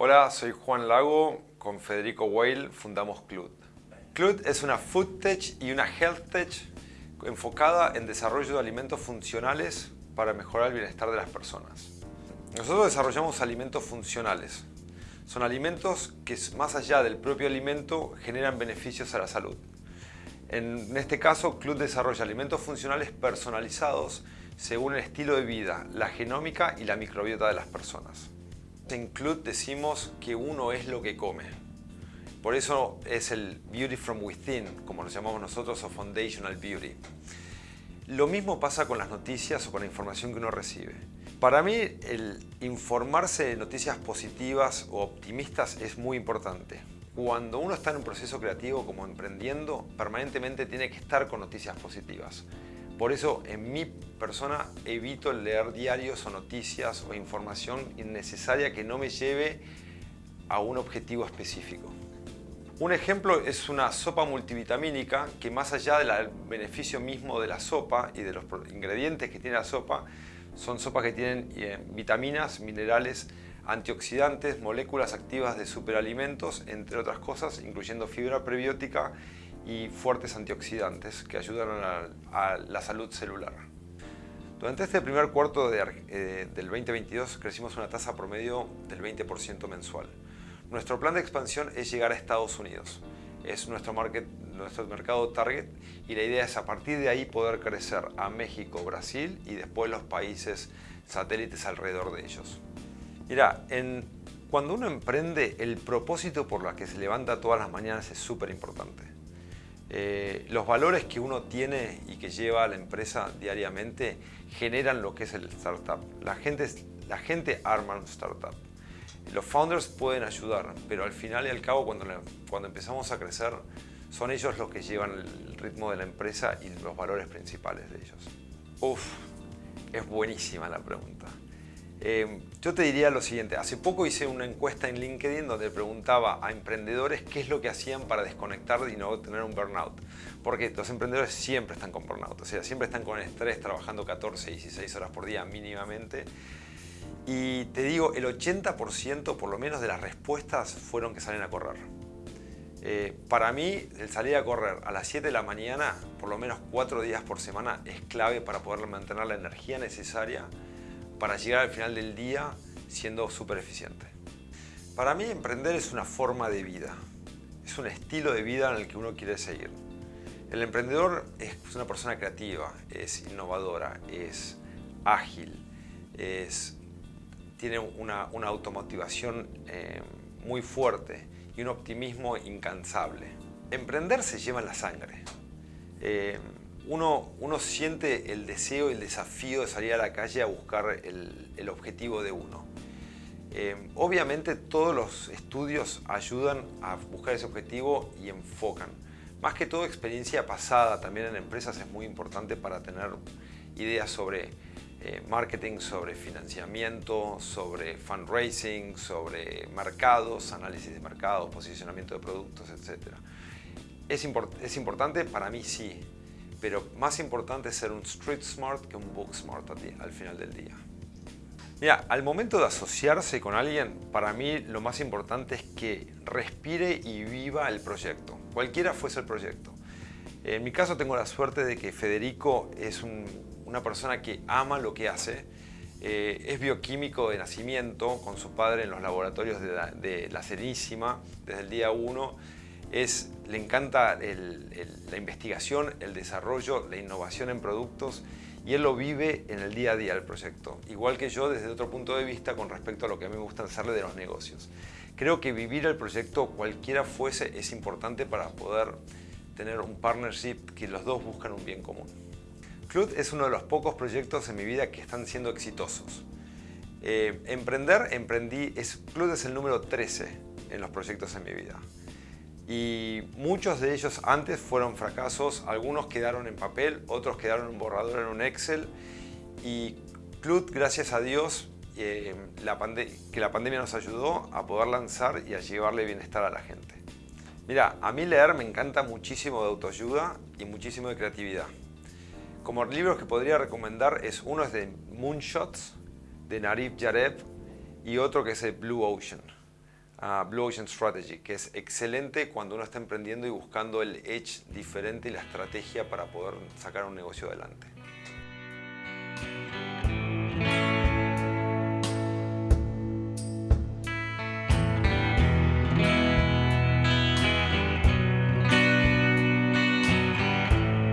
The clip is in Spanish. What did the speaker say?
Hola, soy Juan Lago. Con Federico Weil fundamos Clut. Clut es una food tech y una health tech enfocada en desarrollo de alimentos funcionales para mejorar el bienestar de las personas. Nosotros desarrollamos alimentos funcionales. Son alimentos que más allá del propio alimento generan beneficios a la salud. En este caso, Clut desarrolla alimentos funcionales personalizados según el estilo de vida, la genómica y la microbiota de las personas. En decimos que uno es lo que come. Por eso es el Beauty from Within, como lo llamamos nosotros, o Foundational Beauty. Lo mismo pasa con las noticias o con la información que uno recibe. Para mí, el informarse de noticias positivas o optimistas es muy importante. Cuando uno está en un proceso creativo como emprendiendo, permanentemente tiene que estar con noticias positivas. Por eso, en mi persona, evito leer diarios o noticias o información innecesaria que no me lleve a un objetivo específico. Un ejemplo es una sopa multivitamínica que más allá del beneficio mismo de la sopa y de los ingredientes que tiene la sopa, son sopas que tienen eh, vitaminas, minerales, antioxidantes, moléculas activas de superalimentos, entre otras cosas, incluyendo fibra prebiótica y fuertes antioxidantes que ayudan a, la salud celular. Durante este primer cuarto eh, del 2022 crecimos una tasa promedio del 20% mensual. Nuestro plan de expansión es llegar a Estados Unidos. Es nuestro, nuestro mercado target y la idea es a partir de ahí poder crecer a México, Brasil y después los países satélites alrededor de ellos. Mira, cuando uno emprende, el propósito por el que se levanta todas las mañanas es súper importante. Eh, los valores que uno tiene y que lleva a la empresa diariamente generan lo que es el startup. La gente, la gente arma un startup. Los founders pueden ayudar, pero al final y al cabo cuando, cuando empezamos a crecer son ellos los que llevan el ritmo de la empresa y los valores principales de ellos. Uf, es buenísima la pregunta. Eh, yo te diría lo siguiente, hace poco hice una encuesta en LinkedIn donde preguntaba a emprendedores qué es lo que hacían para desconectar y no tener un burnout. Porque los emprendedores siempre están con burnout, o sea, siempre están con estrés trabajando 14, 16 horas por día mínimamente. Y te digo, el 80% por lo menos de las respuestas fueron que salen a correr. Eh, para mí, el salir a correr a las 7 de la mañana, por lo menos 4 días por semana, es clave para poder mantener la energía necesaria para llegar al final del día siendo súper eficiente. Para mí emprender es una forma de vida, es un estilo de vida en el que uno quiere seguir. El emprendedor es una persona creativa, es innovadora, es ágil, es, tiene una, automotivación eh, muy fuerte y un optimismo incansable. Emprender se lleva en la sangre. Eh, uno, siente el deseo y el desafío de salir a la calle a buscar el, objetivo de uno. Eh, obviamente todos los estudios ayudan a buscar ese objetivo y enfocan. Más que todo experiencia pasada también en empresas es muy importante para tener ideas sobre eh, marketing, sobre financiamiento, sobre fundraising, sobre mercados, análisis de mercados, posicionamiento de productos, etc. ¿Es, ¿Es importante? Para mí sí pero más importante es ser un street smart que un book smart al final del día. Mira, al momento de asociarse con alguien, para mí lo más importante es que respire y viva el proyecto, cualquiera fuese el proyecto. En mi caso tengo la suerte de que Federico es una persona que ama lo que hace, eh, es bioquímico de nacimiento, con su padre en los laboratorios de de la Serísima desde el día 1 es, le encanta la investigación, el desarrollo, la innovación en productos y él lo vive en el día a día del proyecto. Igual que yo desde otro punto de vista con respecto a lo que a mí me gusta hacerle de los negocios. Creo que vivir el proyecto cualquiera fuese es importante para poder tener un partnership que los dos buscan un bien común. Clut es uno de los pocos proyectos en mi vida que están siendo exitosos. Eh, emprender, emprendí, es, Clut es el número 13 en los proyectos en mi vida y muchos de ellos antes fueron fracasos, algunos quedaron en papel, otros quedaron en borrador en un Excel y Clut, gracias a Dios, eh, que la pandemia nos ayudó a poder lanzar y a llevarle bienestar a la gente. Mira, a mí leer me encanta muchísimo de autoayuda y muchísimo de creatividad. Como libros que podría recomendar es uno es de Moonshots, de Narif Yareb y otro que es de Blue Ocean. Blue Ocean Strategy, que es excelente cuando uno está emprendiendo y buscando el edge diferente y la estrategia para poder sacar un negocio adelante.